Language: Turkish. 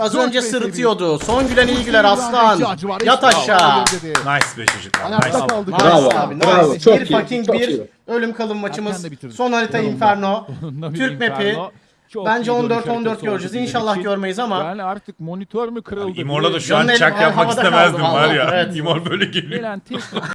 Az önce sırıtıyordu. Son gülen iyi güler aslan. Yat aşağı. Nice be çocuklar. Ayakta Nice. kaldı. Bravo, abi, nice. bravo. nice. Çok bir iyi, fucking çok bir iyi. ölüm kalım maçımız. Erken de bitirdi. Son harita Inferno. Türk map'i. Çok Bence iyi dönüş 14-14 göreceğiz. oldu İnşallah bizim için. görmeyiz ama. Yani artık monitör mü kırıldı? İmor'la da şu an eli çak yapmak havada istemezdim var vallahi, ya. evet. İmor böyle geliyor. Gelen tek